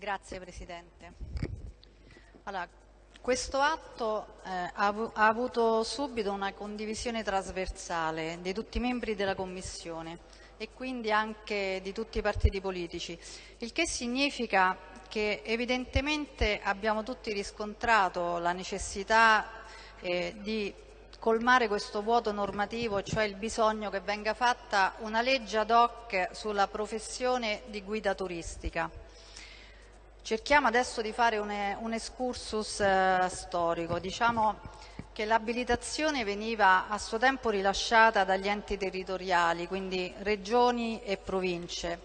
Grazie Presidente. Allora, questo atto eh, ha, avuto subito una condivisione trasversale di tutti i membri della Commissione e quindi anche di tutti i partiti politici, il che significa che evidentemente abbiamo tutti riscontrato la necessità eh, di colmare questo vuoto normativo, cioè il bisogno che venga fatta una legge ad hoc sulla professione di guida turistica. Cerchiamo adesso di fare un, un excursus eh, storico. Diciamo che l'abilitazione veniva a suo tempo rilasciata dagli enti territoriali, quindi regioni e province.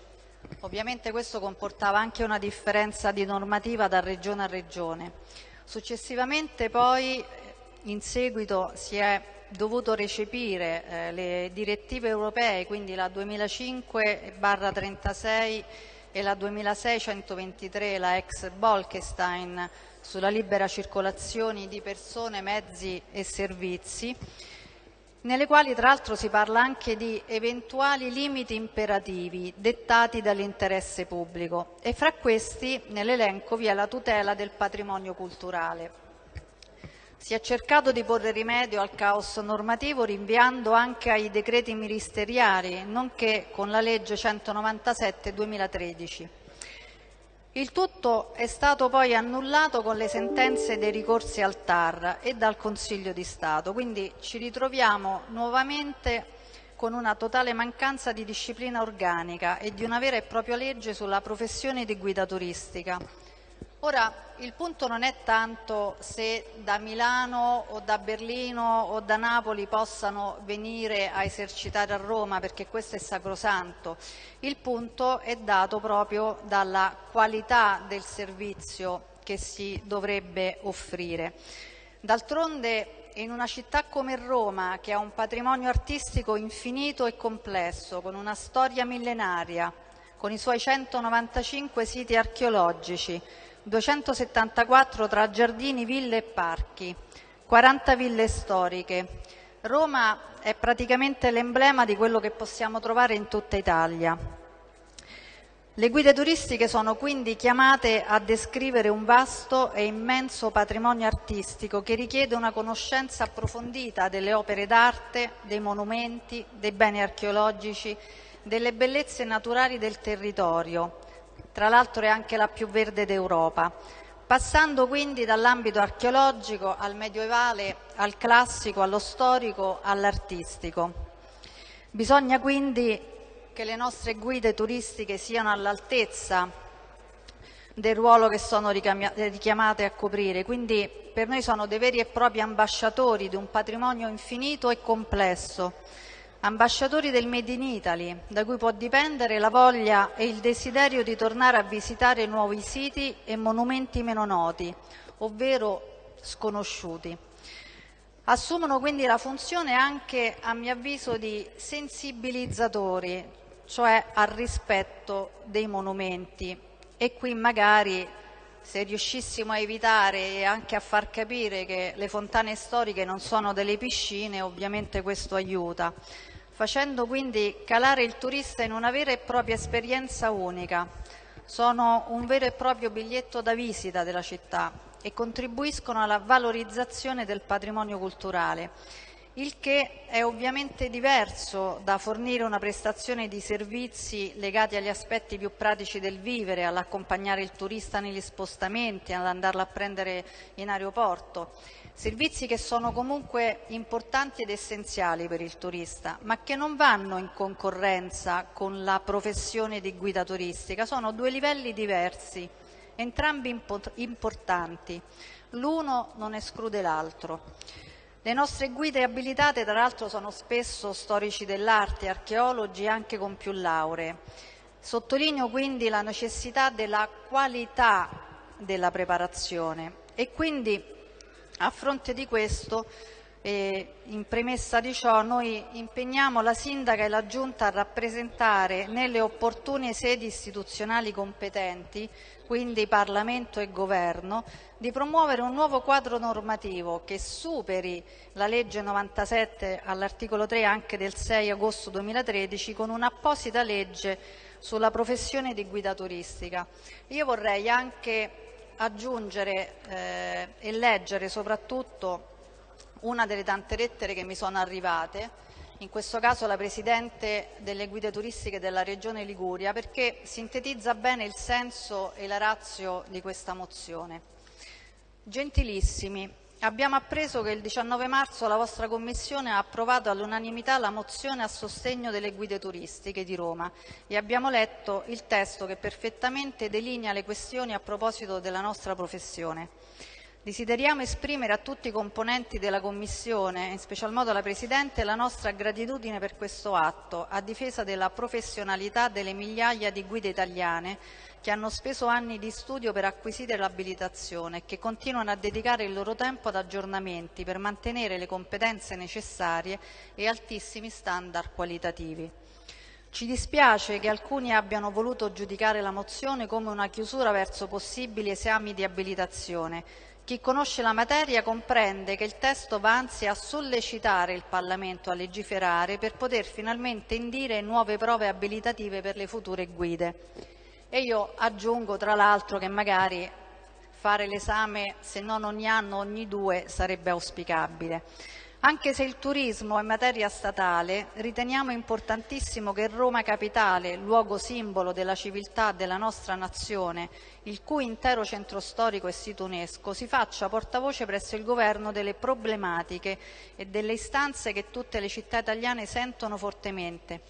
Ovviamente questo comportava anche una differenza di normativa da regione a regione. Successivamente poi, in seguito, si è dovuto recepire eh, le direttive europee, quindi la 2005-36 e la 2623, la ex Bolkestein, sulla libera circolazione di persone, mezzi e servizi, nelle quali tra l'altro si parla anche di eventuali limiti imperativi dettati dall'interesse pubblico e fra questi nell'elenco vi è la tutela del patrimonio culturale. Si è cercato di porre rimedio al caos normativo rinviando anche ai decreti ministeriali, nonché con la legge 197-2013. Il tutto è stato poi annullato con le sentenze dei ricorsi al TAR e dal Consiglio di Stato, quindi ci ritroviamo nuovamente con una totale mancanza di disciplina organica e di una vera e propria legge sulla professione di guida turistica. Ora, il punto non è tanto se da Milano o da Berlino o da Napoli possano venire a esercitare a Roma, perché questo è sacrosanto. Il punto è dato proprio dalla qualità del servizio che si dovrebbe offrire. D'altronde in una città come Roma, che ha un patrimonio artistico infinito e complesso, con una storia millenaria, con i suoi 195 siti archeologici, 274 tra giardini, ville e parchi, 40 ville storiche. Roma è praticamente l'emblema di quello che possiamo trovare in tutta Italia. Le guide turistiche sono quindi chiamate a descrivere un vasto e immenso patrimonio artistico che richiede una conoscenza approfondita delle opere d'arte, dei monumenti, dei beni archeologici, delle bellezze naturali del territorio, tra l'altro è anche la più verde d'Europa, passando quindi dall'ambito archeologico al medievale, al classico, allo storico, all'artistico. Bisogna quindi che le nostre guide turistiche siano all'altezza del ruolo che sono richiamate a coprire, quindi per noi sono dei veri e propri ambasciatori di un patrimonio infinito e complesso ambasciatori del Made in Italy, da cui può dipendere la voglia e il desiderio di tornare a visitare nuovi siti e monumenti meno noti, ovvero sconosciuti. Assumono quindi la funzione anche, a mio avviso, di sensibilizzatori, cioè al rispetto dei monumenti. E qui magari se riuscissimo a evitare e anche a far capire che le fontane storiche non sono delle piscine, ovviamente questo aiuta facendo quindi calare il turista in una vera e propria esperienza unica. Sono un vero e proprio biglietto da visita della città e contribuiscono alla valorizzazione del patrimonio culturale, il che è ovviamente diverso da fornire una prestazione di servizi legati agli aspetti più pratici del vivere, all'accompagnare il turista negli spostamenti, ad andarlo a prendere in aeroporto Servizi che sono comunque importanti ed essenziali per il turista, ma che non vanno in concorrenza con la professione di guida turistica, sono due livelli diversi, entrambi importanti, l'uno non esclude l'altro. Le nostre guide abilitate tra l'altro sono spesso storici dell'arte, archeologi anche con più lauree. Sottolineo quindi la necessità della qualità della preparazione e quindi a fronte di questo, eh, in premessa di ciò, noi impegniamo la Sindaca e la Giunta a rappresentare nelle opportune sedi istituzionali competenti, quindi Parlamento e Governo, di promuovere un nuovo quadro normativo che superi la legge 97 all'articolo 3 anche del 6 agosto 2013 con un'apposita legge sulla professione di guida turistica. Io vorrei anche aggiungere eh, e leggere soprattutto una delle tante lettere che mi sono arrivate, in questo caso la Presidente delle guide turistiche della Regione Liguria, perché sintetizza bene il senso e la razio di questa mozione. Gentilissimi, abbiamo appreso che il 19 marzo la vostra Commissione ha approvato all'unanimità la mozione a sostegno delle guide turistiche di Roma e abbiamo letto il testo che perfettamente delinea le questioni a proposito della nostra professione. Desideriamo esprimere a tutti i componenti della Commissione, in special modo alla Presidente, la nostra gratitudine per questo atto, a difesa della professionalità delle migliaia di guide italiane che hanno speso anni di studio per acquisire l'abilitazione e che continuano a dedicare il loro tempo ad aggiornamenti per mantenere le competenze necessarie e altissimi standard qualitativi. Ci dispiace che alcuni abbiano voluto giudicare la mozione come una chiusura verso possibili esami di abilitazione, chi conosce la materia comprende che il testo va anzi a sollecitare il Parlamento a legiferare per poter finalmente indire nuove prove abilitative per le future guide. E io aggiungo tra l'altro che magari fare l'esame se non ogni anno, ogni due sarebbe auspicabile. Anche se il turismo è materia statale, riteniamo importantissimo che Roma Capitale, luogo simbolo della civiltà della nostra nazione, il cui intero centro storico è sito UNESCO, si faccia portavoce presso il governo delle problematiche e delle istanze che tutte le città italiane sentono fortemente.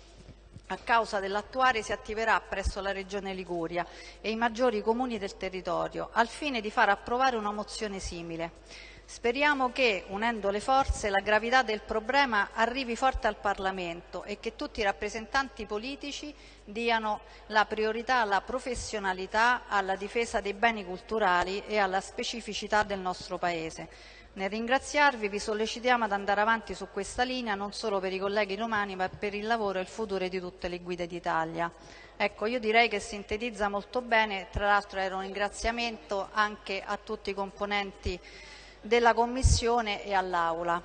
A causa dell'attuare si attiverà presso la Regione Liguria e i maggiori comuni del territorio, al fine di far approvare una mozione simile. Speriamo che, unendo le forze, la gravità del problema arrivi forte al Parlamento e che tutti i rappresentanti politici diano la priorità alla professionalità, alla difesa dei beni culturali e alla specificità del nostro Paese. Nel ringraziarvi vi sollecitiamo ad andare avanti su questa linea non solo per i colleghi romani ma per il lavoro e il futuro di tutte le guide d'Italia. Ecco, io direi che sintetizza molto bene, tra l'altro era un ringraziamento anche a tutti i componenti della Commissione e all'Aula.